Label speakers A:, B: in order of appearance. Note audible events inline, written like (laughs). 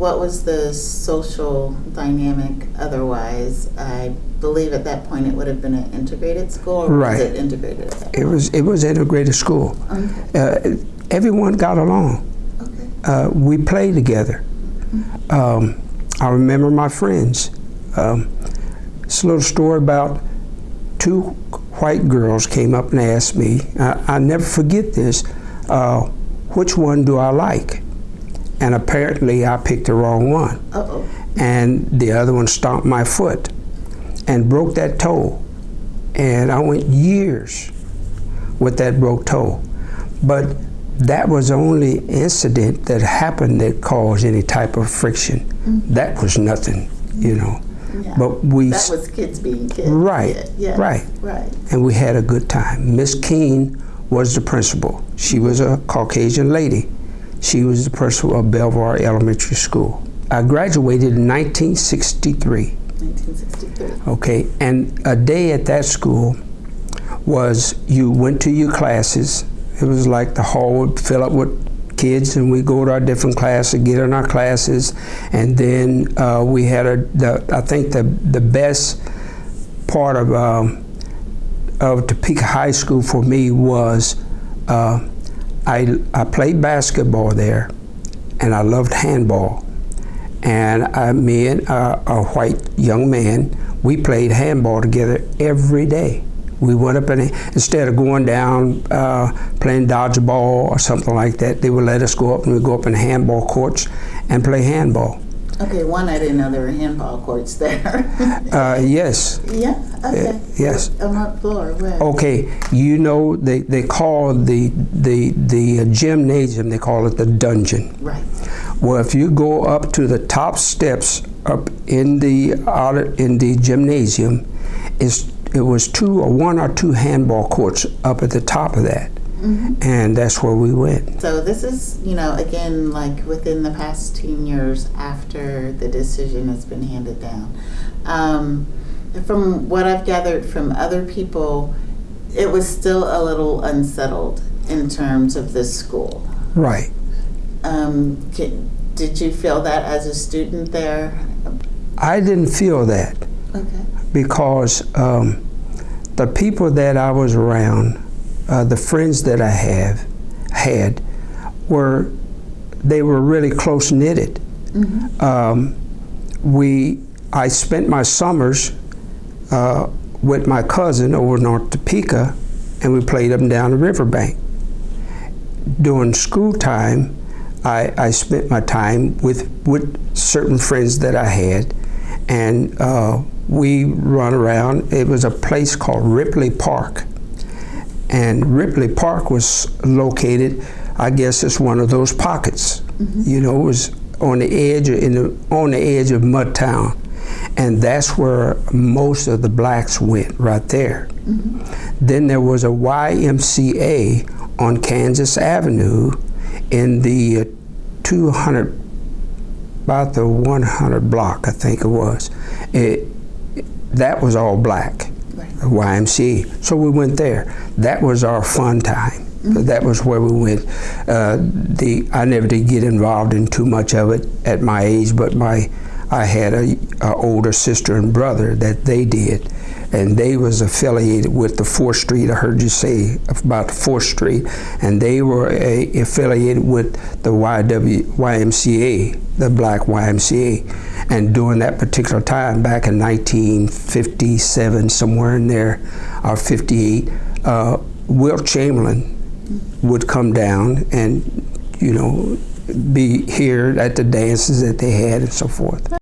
A: what was the social dynamic otherwise? I believe at that point it would have been an integrated school, or
B: Right.
A: was it integrated at that
B: It was it was integrated school.
A: Okay.
B: Uh, everyone got along.
A: Okay.
B: Uh, we played together. Um, I remember my friends. Um, it's a little story about two white girls came up and asked me. I, I never forget this. Uh, which one do I like? And apparently, I picked the wrong one.
A: Uh oh.
B: and the other one stomped my foot and broke that toe. And I went years with that broke toe. But that was the only incident that happened that caused any type of friction. That was nothing, you know.
A: Yeah.
B: But we
A: that was kids being kids.
B: Right,
A: Yeah, yes,
B: right.
A: Right.
B: and we had a good time. Miss Keene was the principal. She was a Caucasian lady. She was the principal of Belvoir Elementary School. I graduated in 1963.
A: 1963.
B: Okay, and a day at that school was you went to your classes. It was like the hall would fill up with kids, and we go to our different classes, get in our classes, and then uh, we had a. The, I think the the best part of um, of Topeka High School for me was uh, I I played basketball there, and I loved handball and I, me and uh, a white young man, we played handball together every day. We went up and instead of going down uh, playing dodgeball or something like that, they would let us go up and we'd go up in handball courts and play handball.
A: Okay, one, I didn't know there were handball courts there. (laughs)
B: Uh, yes,
A: yeah, okay.
B: yes.
A: On what floor? Where?
B: Okay, you know they, they call the the the gymnasium they call it the dungeon.
A: Right.
B: Well, if you go up to the top steps up in the audit in the gymnasium, is it was two or one or two handball courts up at the top of that, and that's where we went.
A: So this is, you know, again, like within the past 10 years after the decision has been handed down. Um, from what I've gathered from other people, it was still a little unsettled in terms of this school.
B: Right.
A: Um, ki- did you feel that as a student there?
B: I didn't feel that
A: Okay.
B: because um, the people that I was around, uh, the friends that I have had, were they were really close knitted. Um, we I spent my summers uh, with my cousin over in North Topeka, and we played up and down the riverbank. During school time, I, I spent my time with with certain friends that I had, and uh, we run around. It was a place called Ripley Park, and Ripley Park was located. I guess it's one of those pockets. You know, it was on the edge in the on the edge of Mudtown, and that's where most of the blacks went right there. Then there was a YMCA on Kansas Avenue in the uh, 200 about the 100 block, I think it was. It, that was all black. YMCA. So we went there. That was our fun time. That was where we went. Uh, the I never did get involved in too much of it at my age, but my I had a, a older sister and brother that they did, and they was affiliated with the Fourth Street. I heard you say about the Fourth Street, and they were a, affiliated with the YW, YMCA, the Black YMCA. And during that particular time, back in 1957, somewhere in there, or 58, uh, Wilt Chamberlain would come down and, you know, be here at the dances that they had and so forth.